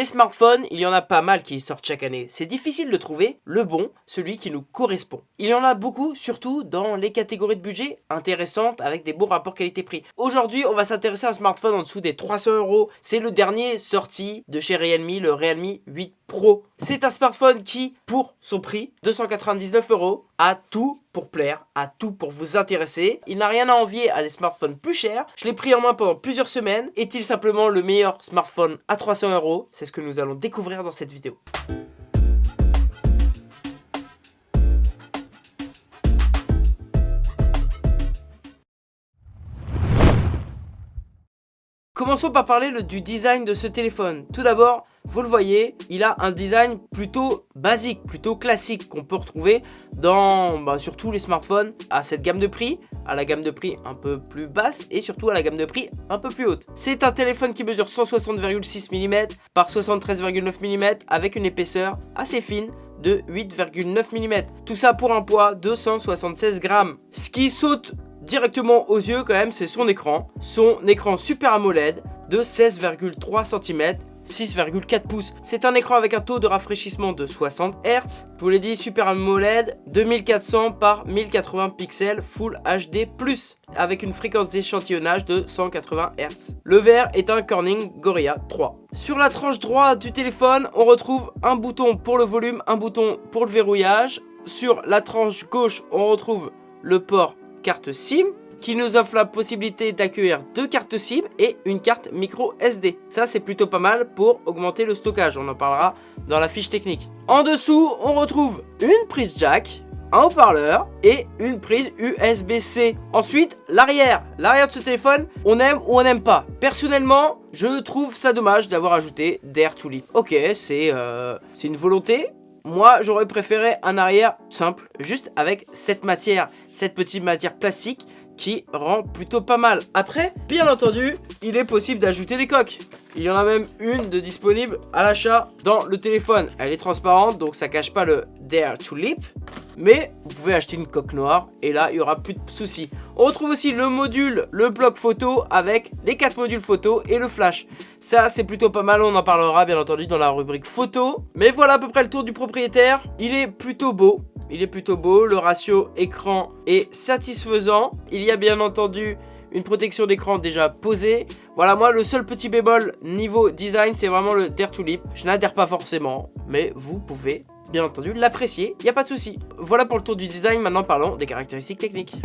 Les smartphones, il y en a pas mal qui sortent chaque année. C'est difficile de trouver le bon, celui qui nous correspond. Il y en a beaucoup, surtout dans les catégories de budget intéressantes avec des bons rapports qualité-prix. Aujourd'hui, on va s'intéresser à un smartphone en dessous des 300 euros. C'est le dernier sorti de chez Realme, le Realme 8 Pro. C'est un smartphone qui, pour son prix, 299 euros, a tout pour plaire, a tout pour vous intéresser. Il n'a rien à envier à des smartphones plus chers. Je l'ai pris en main pendant plusieurs semaines. Est-il simplement le meilleur smartphone à 300 euros? C'est ce que nous allons découvrir dans cette vidéo. Commençons par parler du design de ce téléphone. Tout d'abord, vous le voyez, il a un design plutôt basique, plutôt classique qu'on peut retrouver dans bah, tous les smartphones à cette gamme de prix, à la gamme de prix un peu plus basse et surtout à la gamme de prix un peu plus haute. C'est un téléphone qui mesure 160,6 mm par 73,9 mm avec une épaisseur assez fine de 8,9 mm. Tout ça pour un poids de 176 grammes. Ce qui saute directement aux yeux quand même, c'est son écran. Son écran Super AMOLED de 16,3 cm 6,4 pouces. C'est un écran avec un taux de rafraîchissement de 60 Hz. Je vous l'ai dit, Super AMOLED 2400 par 1080 pixels Full HD+, avec une fréquence d'échantillonnage de 180 Hz. Le verre est un Corning Gorilla 3. Sur la tranche droite du téléphone, on retrouve un bouton pour le volume, un bouton pour le verrouillage. Sur la tranche gauche, on retrouve le port carte SIM qui nous offre la possibilité d'accueillir deux cartes SIM et une carte micro SD. Ça c'est plutôt pas mal pour augmenter le stockage, on en parlera dans la fiche technique. En dessous, on retrouve une prise jack, un haut-parleur et une prise USB-C. Ensuite, l'arrière. L'arrière de ce téléphone, on aime ou on n'aime pas. Personnellement, je trouve ça dommage d'avoir ajouté d'Air to Lip. Ok, c'est euh, une volonté, moi, j'aurais préféré un arrière simple, juste avec cette matière, cette petite matière plastique qui rend plutôt pas mal. Après, bien entendu, il est possible d'ajouter des coques. Il y en a même une de disponible à l'achat dans le téléphone. Elle est transparente, donc ça cache pas le Dare to Lip. Mais vous pouvez acheter une coque noire et là, il y aura plus de soucis. On retrouve aussi le module, le bloc photo avec les quatre modules photo et le flash. Ça, c'est plutôt pas mal, on en parlera bien entendu dans la rubrique photo. Mais voilà à peu près le tour du propriétaire. Il est plutôt beau, il est plutôt beau, le ratio écran est satisfaisant. Il y a bien entendu une protection d'écran déjà posée. Voilà, moi, le seul petit bémol niveau design, c'est vraiment le Dare to Lip. Je n'adhère pas forcément, mais vous pouvez, bien entendu, l'apprécier. Il n'y a pas de souci. Voilà pour le tour du design. Maintenant, parlons des caractéristiques techniques.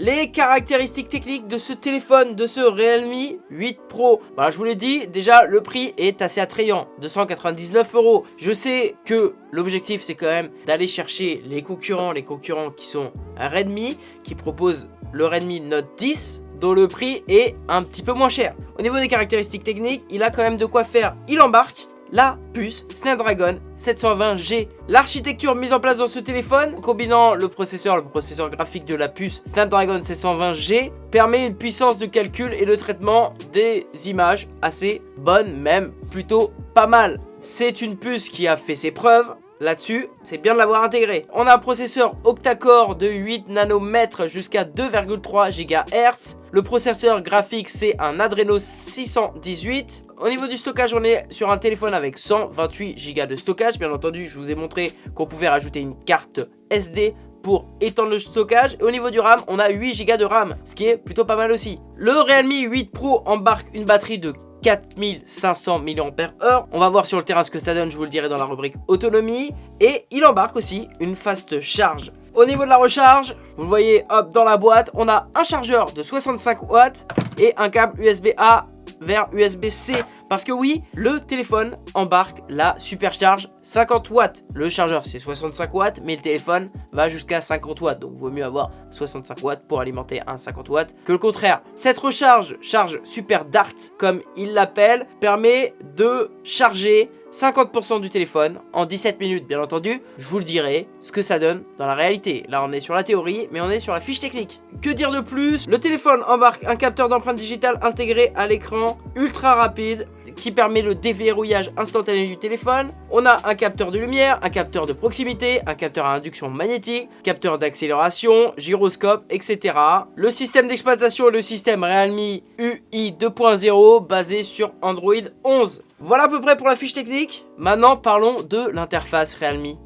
Les caractéristiques techniques de ce téléphone, de ce Realme 8 Pro. Bah, je vous l'ai dit, déjà le prix est assez attrayant, 299 euros. Je sais que l'objectif c'est quand même d'aller chercher les concurrents, les concurrents qui sont Redmi, qui proposent le Redmi Note 10, dont le prix est un petit peu moins cher. Au niveau des caractéristiques techniques, il a quand même de quoi faire. Il embarque, la puce Snapdragon 720G. L'architecture mise en place dans ce téléphone, combinant le processeur, le processeur graphique de la puce Snapdragon 720G, permet une puissance de calcul et de traitement des images assez bonne, même plutôt pas mal. C'est une puce qui a fait ses preuves, Là-dessus, c'est bien de l'avoir intégré. On a un processeur octa-core de 8 nanomètres jusqu'à 2,3 GHz. Le processeur graphique, c'est un Adreno 618. Au niveau du stockage, on est sur un téléphone avec 128 Go de stockage. Bien entendu, je vous ai montré qu'on pouvait rajouter une carte SD pour étendre le stockage. Et au niveau du RAM, on a 8 Go de RAM, ce qui est plutôt pas mal aussi. Le Realme 8 Pro embarque une batterie de 4500 mAh. On va voir sur le terrain ce que ça donne, je vous le dirai dans la rubrique autonomie. Et il embarque aussi une fast charge. Au niveau de la recharge, vous voyez, hop, dans la boîte, on a un chargeur de 65 watts et un câble USB-A vers USB-C. Parce que oui, le téléphone embarque la supercharge 50 watts. Le chargeur c'est 65 watts, mais le téléphone va jusqu'à 50 watts. Donc vaut mieux avoir 65 watts pour alimenter un 50 watts que le contraire. Cette recharge, charge super dart comme il l'appelle, permet de charger 50% du téléphone en 17 minutes bien entendu, je vous le dirai ce que ça donne dans la réalité. Là on est sur la théorie mais on est sur la fiche technique. Que dire de plus? Le téléphone embarque un capteur d'empreinte digitale intégré à l'écran ultra rapide qui permet le déverrouillage instantané du téléphone. On a un capteur de lumière, un capteur de proximité, un capteur à induction magnétique, capteur d'accélération, gyroscope, etc. Le système d'exploitation est le système Realme UI 2.0 basé sur Android 11. Voilà à peu près pour la fiche technique. Maintenant, parlons de l'interface Realme.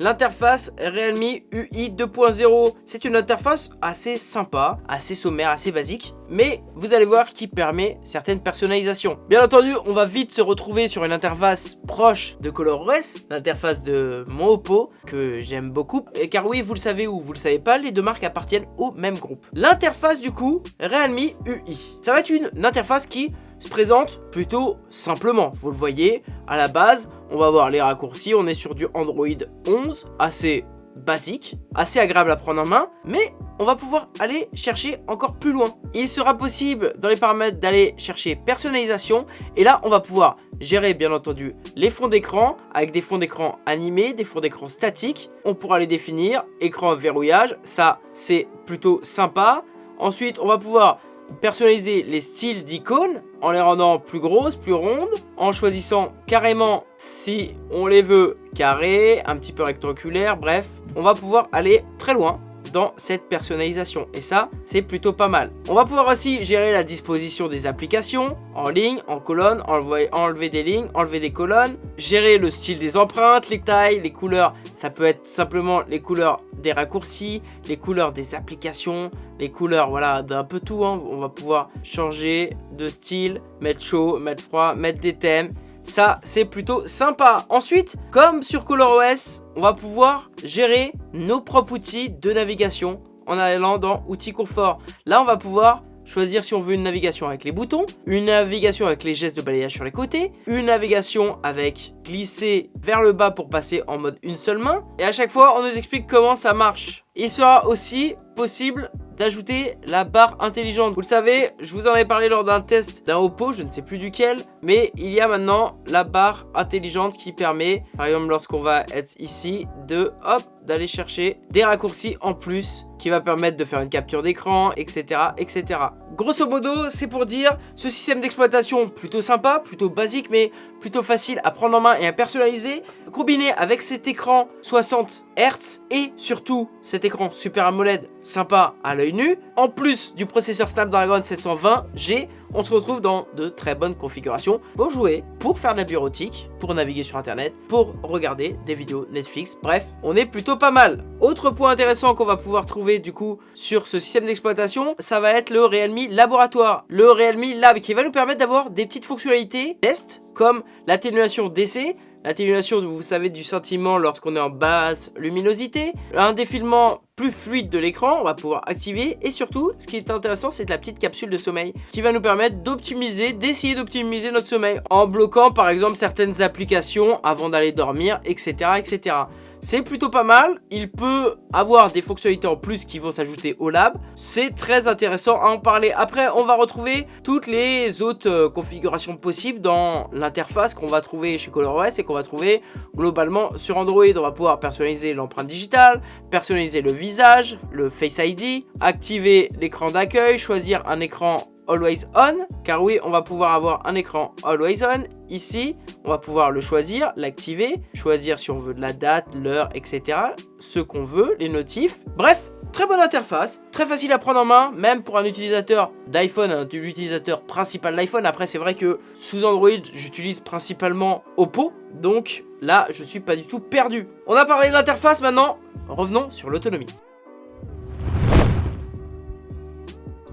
L'interface Realme UI 2.0, c'est une interface assez sympa, assez sommaire, assez basique, mais vous allez voir qui permet certaines personnalisations. Bien entendu, on va vite se retrouver sur une interface proche de ColorOS, l'interface de mon Oppo, que j'aime beaucoup, et car oui, vous le savez ou vous le savez pas, les deux marques appartiennent au même groupe. L'interface du coup, Realme UI. Ça va être une interface qui se présente plutôt simplement. Vous le voyez, à la base, on va voir les raccourcis. On est sur du Android 11, assez basique, assez agréable à prendre en main, mais on va pouvoir aller chercher encore plus loin. Il sera possible dans les paramètres d'aller chercher personnalisation, et là on va pouvoir gérer bien entendu les fonds d'écran, avec des fonds d'écran animés, des fonds d'écran statiques, on pourra les définir, écran verrouillage, ça c'est plutôt sympa. Ensuite on va pouvoir personnaliser les styles d'icônes en les rendant plus grosses, plus rondes, en choisissant carrément si on les veut carrés, un petit peu rectangulaires, bref, on va pouvoir aller très loin dans cette personnalisation et ça c'est plutôt pas mal on va pouvoir aussi gérer la disposition des applications en ligne en colonne enlever, enlever des lignes enlever des colonnes gérer le style des empreintes les tailles les couleurs ça peut être simplement les couleurs des raccourcis les couleurs des applications les couleurs, voilà, d'un peu tout. Hein. On va pouvoir changer de style, mettre chaud, mettre froid, mettre des thèmes. Ça, c'est plutôt sympa. Ensuite, comme sur ColorOS, on va pouvoir gérer nos propres outils de navigation en allant dans Outils confort. Là, on va pouvoir choisir si on veut une navigation avec les boutons, une navigation avec les gestes de balayage sur les côtés, une navigation avec glisser vers le bas pour passer en mode une seule main. Et à chaque fois, on nous explique comment ça marche. Il sera aussi possible d'ajouter la barre intelligente. Vous le savez, je vous en avais parlé lors d'un test d'un Oppo, je ne sais plus duquel, mais il y a maintenant la barre intelligente qui permet, par exemple lorsqu'on va être ici, de hop, d'aller chercher des raccourcis en plus qui va permettre de faire une capture d'écran, etc., etc. Grosso modo, c'est pour dire ce système d'exploitation plutôt sympa, plutôt basique, mais plutôt facile à prendre en main et à personnaliser, combiné avec cet écran 60 Hz et surtout cet écran Super AMOLED sympa à l'œil nu, en plus du processeur Snapdragon 720G, on se retrouve dans de très bonnes configurations pour jouer, pour faire de la bureautique, pour naviguer sur internet, pour regarder des vidéos Netflix, bref, on est plutôt pas mal. Autre point intéressant qu'on va pouvoir trouver du coup sur ce système d'exploitation, ça va être le Realme Laboratoire, le Realme Lab qui va nous permettre d'avoir des petites fonctionnalités test comme l'atténuation d'essai, l'atténuation, vous savez, du sentiment lorsqu'on est en basse luminosité, un défilement plus fluide de l'écran, on va pouvoir activer, et surtout, ce qui est intéressant, c'est la petite capsule de sommeil, qui va nous permettre d'optimiser, d'essayer d'optimiser notre sommeil, en bloquant par exemple certaines applications avant d'aller dormir, etc., etc. C'est plutôt pas mal, il peut avoir des fonctionnalités en plus qui vont s'ajouter au lab. C'est très intéressant à en parler. Après, on va retrouver toutes les autres euh, configurations possibles dans l'interface qu'on va trouver chez ColorOS et qu'on va trouver globalement sur Android. On va pouvoir personnaliser l'empreinte digitale, personnaliser le visage, le Face ID, activer l'écran d'accueil, choisir un écran Always On, car oui, on va pouvoir avoir un écran Always On. Ici, on va pouvoir le choisir, l'activer, choisir si on veut de la date, l'heure, etc. Ce qu'on veut, les notifs. Bref, très bonne interface, très facile à prendre en main, même pour un utilisateur d'iPhone, un utilisateur principal d'iPhone. Après, c'est vrai que sous Android, j'utilise principalement Oppo, donc là, je suis pas du tout perdu. On a parlé de l'interface, maintenant, revenons sur l'autonomie.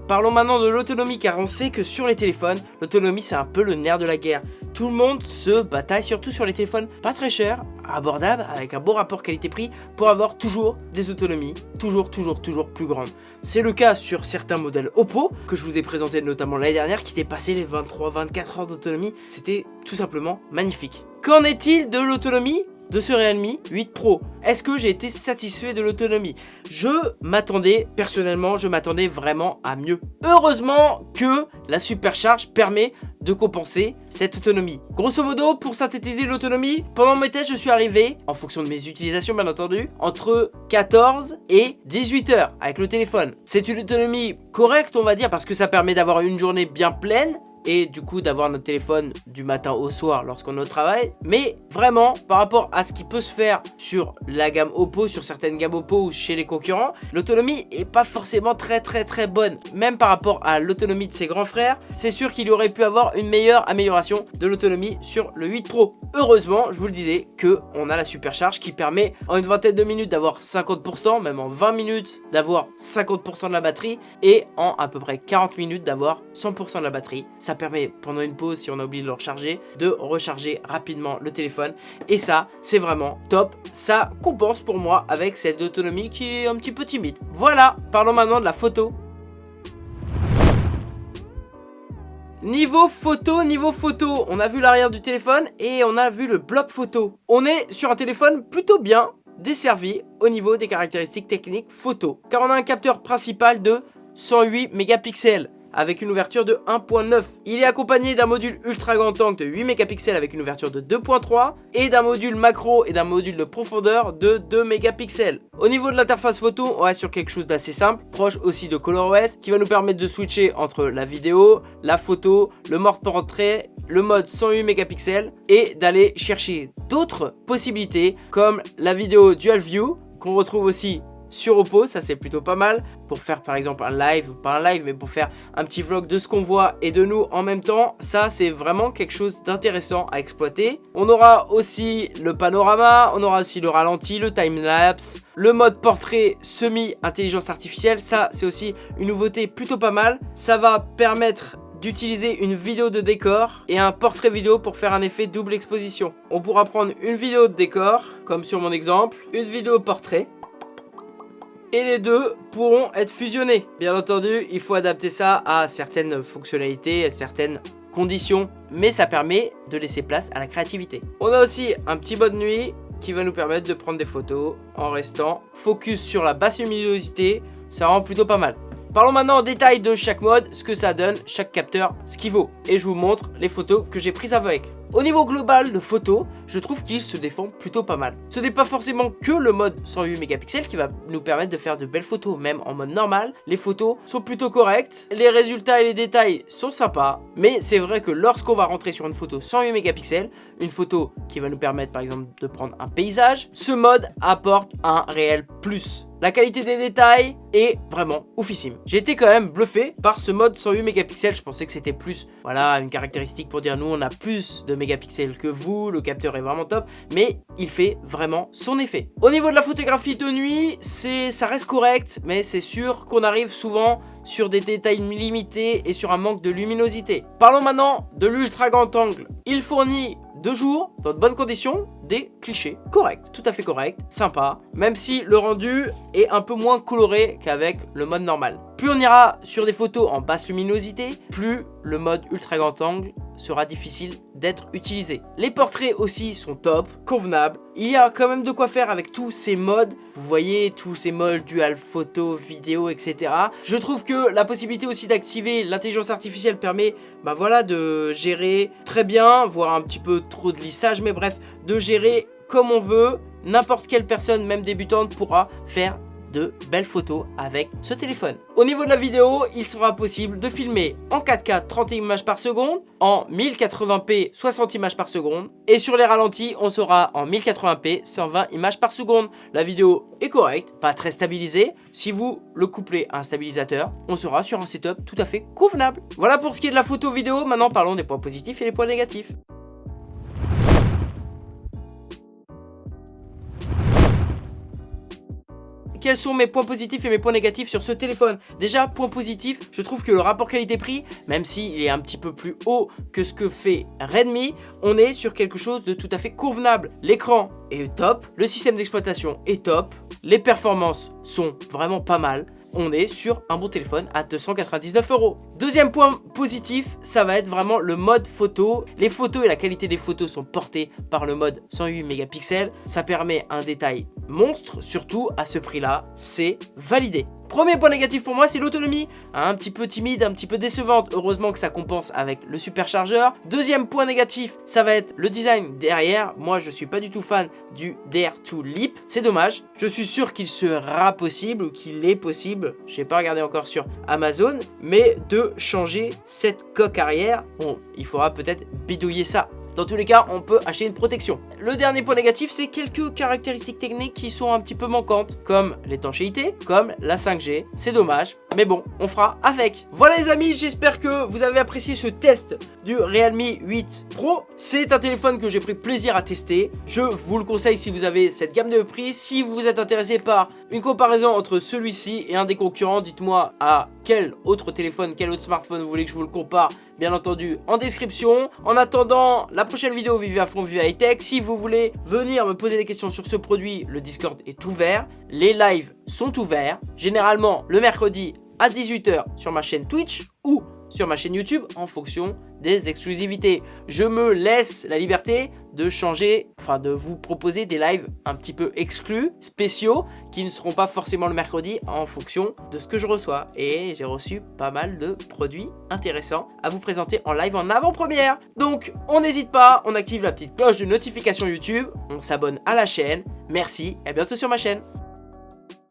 Parlons maintenant de l'autonomie car on sait que sur les téléphones, l'autonomie c'est un peu le nerf de la guerre. Tout le monde se bataille, surtout sur les téléphones pas très chers, abordables, avec un bon rapport qualité-prix pour avoir toujours des autonomies, toujours, toujours, toujours plus grandes. C'est le cas sur certains modèles Oppo, que je vous ai présenté notamment l'année dernière, qui dépassaient les 23-24 heures d'autonomie. C'était tout simplement magnifique. Qu'en est-il de l'autonomie de ce Realme 8 Pro. Est-ce que j'ai été satisfait de l'autonomie? Je m'attendais, personnellement, je m'attendais vraiment à mieux. Heureusement que la supercharge permet de compenser cette autonomie. Grosso modo, pour synthétiser l'autonomie, pendant mes tests, je suis arrivé, en fonction de mes utilisations bien entendu, entre 14 et 18 heures avec le téléphone. C'est une autonomie correcte, on va dire, parce que ça permet d'avoir une journée bien pleine, et du coup d'avoir notre téléphone du matin au soir lorsqu'on est au travail. Mais vraiment, par rapport à ce qui peut se faire sur la gamme Oppo, sur certaines gammes Oppo ou chez les concurrents, l'autonomie est pas forcément très très très bonne. Même par rapport à l'autonomie de ses grands frères, c'est sûr qu'il aurait pu avoir une meilleure amélioration de l'autonomie sur le 8 Pro. Heureusement, je vous le disais, que on a la supercharge qui permet en une vingtaine de minutes d'avoir 50%, même en 20 minutes d'avoir 50% de la batterie et en à peu près 40 minutes d'avoir 100% de la batterie. Ça permet pendant une pause, si on a oublié de le recharger, de recharger rapidement le téléphone. Et ça, c'est vraiment top. Ça compense pour moi avec cette autonomie qui est un petit peu timide. Voilà, parlons maintenant de la photo. Niveau photo, niveau photo, on a vu l'arrière du téléphone et on a vu le bloc photo. On est sur un téléphone plutôt bien desservi au niveau des caractéristiques techniques photo. Car on a un capteur principal de 108 mégapixels avec une ouverture de 1.9. Il est accompagné d'un module ultra grand angle de 8 mégapixels avec une ouverture de 2.3 et d'un module macro et d'un module de profondeur de 2 mégapixels. Au niveau de l'interface photo, on reste sur quelque chose d'assez simple, proche aussi de ColorOS, qui va nous permettre de switcher entre la vidéo, la photo, le mode portrait, le mode 108 mégapixels et d'aller chercher d'autres possibilités comme la vidéo Dual View qu'on retrouve aussi sur Oppo, ça c'est plutôt pas mal pour faire par exemple un live, pas un live mais pour faire un petit vlog de ce qu'on voit et de nous en même temps, ça c'est vraiment quelque chose d'intéressant à exploiter. On aura aussi le panorama, on aura aussi le ralenti, le time-lapse, le mode portrait semi-intelligence artificielle, ça c'est aussi une nouveauté plutôt pas mal. Ça va permettre d'utiliser une vidéo de décor et un portrait vidéo pour faire un effet double exposition. On pourra prendre une vidéo de décor, comme sur mon exemple, une vidéo portrait, et les deux pourront être fusionnés. Bien entendu, il faut adapter ça à certaines fonctionnalités, à certaines conditions, mais ça permet de laisser place à la créativité. On a aussi un petit mode nuit qui va nous permettre de prendre des photos en restant focus sur la basse luminosité, ça rend plutôt pas mal. Parlons maintenant en détail de chaque mode, ce que ça donne, chaque capteur, ce qu'il vaut. Et je vous montre les photos que j'ai prises avec. Au niveau global de photos, je trouve qu'il se défend plutôt pas mal. Ce n'est pas forcément que le mode 108 mégapixels qui va nous permettre de faire de belles photos, même en mode normal. Les photos sont plutôt correctes, les résultats et les détails sont sympas, mais c'est vrai que lorsqu'on va rentrer sur une photo 108 mégapixels, une photo qui va nous permettre par exemple de prendre un paysage, ce mode apporte un réel plus. La qualité des détails est vraiment oufissime. J'ai été quand même bluffé par ce mode 108 mégapixels. Je pensais que c'était plus, voilà, une caractéristique pour dire nous on a plus de mégapixels que vous, le capteur est vraiment top, mais il fait vraiment son effet. Au niveau de la photographie de nuit, ça reste correct, mais c'est sûr qu'on arrive souvent sur des détails limités et sur un manque de luminosité. Parlons maintenant de l'ultra grand angle. Il fournit deux jours, dans de bonnes conditions, des clichés corrects, tout à fait corrects, sympa, même si le rendu est un peu moins coloré qu'avec le mode normal. Plus on ira sur des photos en basse luminosité, plus le mode ultra grand angle sera difficile d'être utilisé. Les portraits aussi sont top, convenables. Il y a quand même de quoi faire avec tous ces modes. Vous voyez, tous ces modes dual photo, vidéo, etc. Je trouve que la possibilité aussi d'activer l'intelligence artificielle permet bah voilà, de gérer très bien, voire un petit peu trop de lissage, mais bref, de gérer comme on veut. N'importe quelle personne, même débutante, pourra faire de belles photos avec ce téléphone. Au niveau de la vidéo, il sera possible de filmer en 4K 30 images par seconde, en 1080p 60 images par seconde, et sur les ralentis, on sera en 1080p 120 images par seconde. La vidéo est correcte, pas très stabilisée. Si vous le couplez à un stabilisateur, on sera sur un setup tout à fait convenable. Voilà pour ce qui est de la photo vidéo, maintenant parlons des points positifs et des points négatifs. Quels sont mes points positifs et mes points négatifs sur ce téléphone Déjà, point positif, je trouve que le rapport qualité-prix, même s'il est un petit peu plus haut que ce que fait Redmi, on est sur quelque chose de tout à fait convenable. L'écran est top, le système d'exploitation est top, les performances sont vraiment pas mal. On est sur un bon téléphone à 299 euros. Deuxième point positif, ça va être vraiment le mode photo. Les photos et la qualité des photos sont portées par le mode 108 mégapixels. Ça permet un détail monstre, surtout à ce prix-là, c'est validé. Premier point négatif pour moi, c'est l'autonomie. Un petit peu timide, un petit peu décevante. Heureusement que ça compense avec le superchargeur. Deuxième point négatif, ça va être le design derrière. Moi, je suis pas du tout fan du Dare2 Leap. C'est dommage. Je suis sûr qu'il sera possible ou qu'il est possible, je n'ai pas regardé encore sur Amazon, mais de changer cette coque arrière. Bon, il faudra peut-être bidouiller ça dans tous les cas, on peut acheter une protection. Le dernier point négatif, c'est quelques caractéristiques techniques qui sont un petit peu manquantes, comme l'étanchéité, comme la 5G. C'est dommage, mais bon, on fera avec. Voilà les amis, j'espère que vous avez apprécié ce test du Realme 8 Pro. C'est un téléphone que j'ai pris plaisir à tester. Je vous le conseille si vous avez cette gamme de prix. Si vous êtes intéressé par une comparaison entre celui-ci et un des concurrents, dites-moi à quel autre téléphone, quel autre smartphone vous voulez que je vous le compare bien entendu en description. En attendant la prochaine vidéo Vive à fond, Vive High Tech, si vous voulez venir me poser des questions sur ce produit, le Discord est ouvert. Les lives sont ouverts, généralement le mercredi à 18h sur ma chaîne Twitch ou sur ma chaîne YouTube en fonction des exclusivités. Je me laisse la liberté de changer, enfin de vous proposer des lives un petit peu exclus, spéciaux, qui ne seront pas forcément le mercredi en fonction de ce que je reçois. Et j'ai reçu pas mal de produits intéressants à vous présenter en live en avant-première. Donc on n'hésite pas, on active la petite cloche de notification YouTube, on s'abonne à la chaîne. Merci et à bientôt sur ma chaîne.